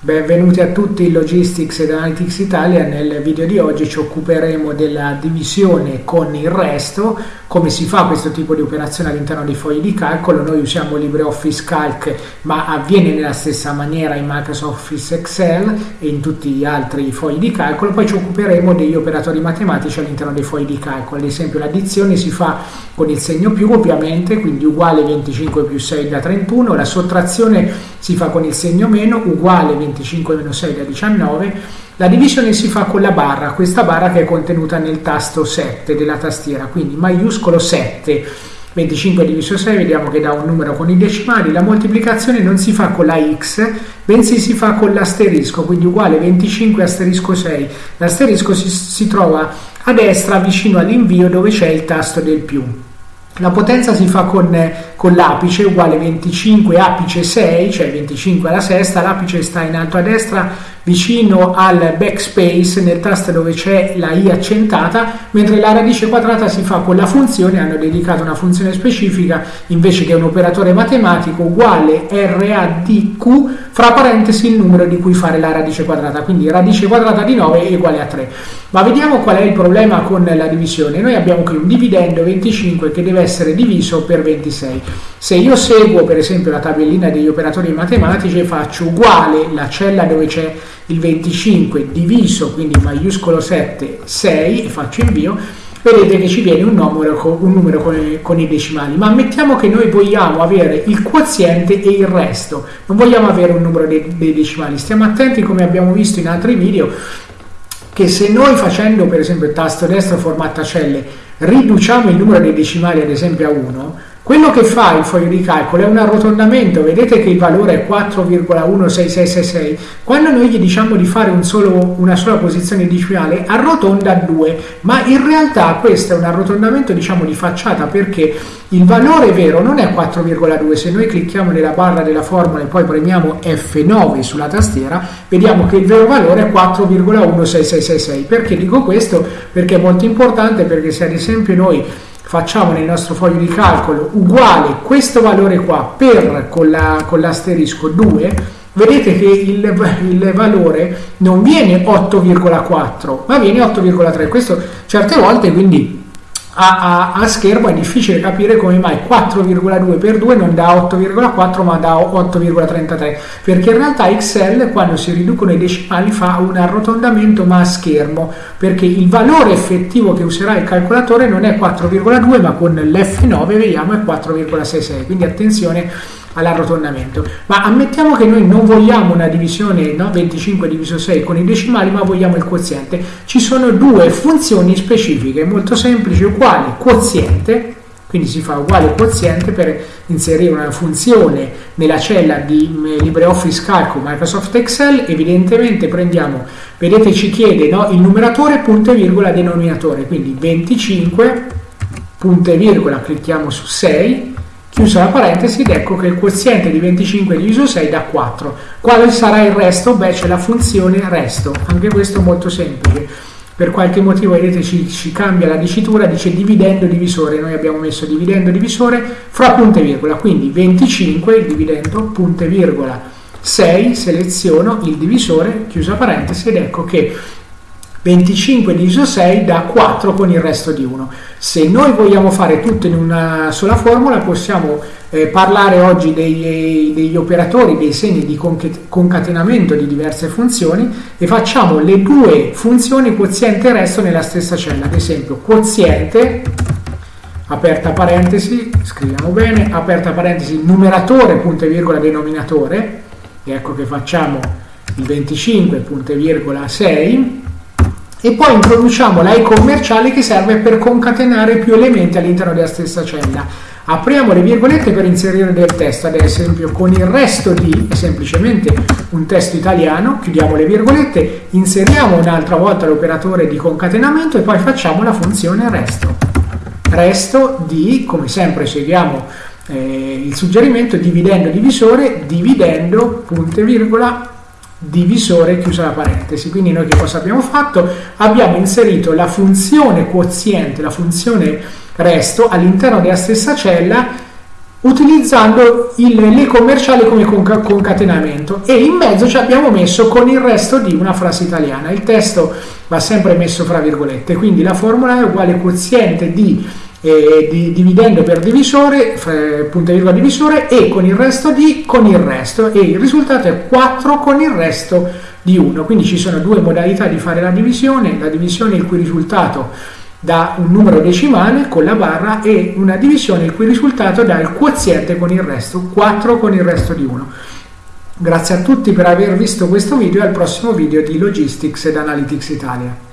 Benvenuti a tutti in Logistics ed Analytics Italia. Nel video di oggi ci occuperemo della divisione con il resto, come si fa questo tipo di operazione all'interno dei fogli di calcolo. Noi usiamo LibreOffice Calc, ma avviene nella stessa maniera in Microsoft Office Excel e in tutti gli altri fogli di calcolo. Poi ci occuperemo degli operatori matematici all'interno dei fogli di calcolo. Ad esempio l'addizione si fa con il segno più ovviamente, quindi uguale 25 più 6 da 31, la sottrazione si fa con il segno meno, uguale 25 25 meno 6 da 19, la divisione si fa con la barra, questa barra che è contenuta nel tasto 7 della tastiera, quindi maiuscolo 7. 25 diviso 6 vediamo che dà un numero con i decimali, la moltiplicazione non si fa con la x, bensì si fa con l'asterisco, quindi uguale 25 asterisco 6. L'asterisco si, si trova a destra vicino all'invio dove c'è il tasto del più. La potenza si fa con, con, l'apice uguale 25 apice 6, cioè 25 alla sesta, l'apice sta in alto a destra vicino al backspace nel tasto dove c'è la i accentata, mentre la radice quadrata si fa con la funzione, hanno dedicato una funzione specifica invece che un operatore matematico uguale RADQ fra parentesi il numero di cui fare la radice quadrata, quindi radice quadrata di 9 è uguale a 3. Ma vediamo qual è il problema con la divisione. Noi abbiamo qui un dividendo 25 che deve essere diviso per 26. Se io seguo per esempio la tabellina degli operatori matematici e faccio uguale la cella dove c'è il 25 diviso, quindi maiuscolo 7, 6 e faccio invio, vedete che ci viene un numero, un numero con, con, i decimali, ma ammettiamo che noi vogliamo avere il quoziente e il resto, non vogliamo avere un numero dei, dei decimali, stiamo attenti come abbiamo visto in altri video che se noi facendo per esempio il tasto destro formatta celle riduciamo il numero dei decimali ad esempio a 1, quello che fa il foglio di calcolo è un arrotondamento, vedete che il valore è 4,16666, quando noi gli diciamo di fare un solo, una sola posizione decimale arrotonda a 2, ma in realtà questo è un arrotondamento diciamo di facciata perché il valore vero non è 4,2, se noi clicchiamo nella barra della formula e poi premiamo F9 sulla tastiera, vediamo che il vero valore è 4,16666. Perché dico questo? Perché è molto importante perché se ad esempio noi facciamo nel nostro foglio di calcolo uguale questo valore qua per con, la, l'asterisco 2 vedete che il, il, valore non viene 8,4 ma viene 8,3 questo certe volte quindi a, a, a, schermo è difficile capire come mai 4,2 per 2 non dà 8,4 ma dà 8,33 perché in realtà Excel quando si riducono i decimali fa un arrotondamento ma a schermo perché il valore effettivo che userà il calcolatore non è 4,2 ma con l'F9 vediamo è 4,66 quindi attenzione all'arrotondamento. Ma ammettiamo che noi non vogliamo una divisione no, 25 diviso 6 con i decimali, ma vogliamo il quoziente. Ci sono due funzioni specifiche, molto semplici, uguale quoziente, quindi si fa uguale quoziente per inserire una funzione nella cella di mm, LibreOffice Calco Microsoft Excel, evidentemente prendiamo, vedete ci chiede no, il numeratore punto e virgola denominatore, quindi 25 punto e virgola, clicchiamo su 6 chiusa la parentesi ed ecco che il quoziente di 25 diviso 6 dà 4. Quale sarà il resto? Beh, c'è la funzione resto, anche questo molto semplice. Per qualche motivo, vedete, ci, ci cambia la dicitura, dice dividendo divisore, noi abbiamo messo dividendo divisore fra punto e virgola, quindi 25, il dividendo, punto e virgola, 6, seleziono il divisore, chiusa parentesi, ed ecco che 25 diviso 6 dà 4 con il resto di 1. Se noi vogliamo fare tutto in una sola formula possiamo eh, parlare oggi dei, degli operatori, dei segni di concatenamento di diverse funzioni e facciamo le due funzioni quoziente e resto nella stessa cella. Ad esempio quoziente, aperta parentesi, scriviamo bene, aperta parentesi, numeratore, punto e virgola, denominatore, e ecco che facciamo il 25, punto e virgola 6, e poi introduciamo la e commerciale che serve per concatenare più elementi all'interno della stessa cella. Apriamo le virgolette per inserire del testo, ad esempio con il resto di, è semplicemente un testo italiano, chiudiamo le virgolette, inseriamo un'altra volta l'operatore di concatenamento e poi facciamo la funzione resto. Resto di, come sempre seguiamo eh, il suggerimento, dividendo divisore, dividendo, punto virgola, divisore chiusa la parentesi. Quindi noi che cosa abbiamo fatto? Abbiamo inserito la funzione quoziente, la funzione resto all'interno della stessa cella utilizzando il, le commerciali come concatenamento e in mezzo ci abbiamo messo con il resto di una frase italiana. Il testo va sempre messo fra virgolette, quindi la formula è uguale quoziente di, eh, di dividendo per divisore, punto e virgola divisore e con il resto di con il resto e il risultato è 4 con il resto di 1. Quindi ci sono due modalità di fare la divisione, la divisione il cui risultato da un numero decimale con la barra e una divisione il cui risultato dà il quoziente con il resto, 4 con il resto di 1. Grazie a tutti per aver visto questo video e al prossimo video di Logistics ed Analytics Italia.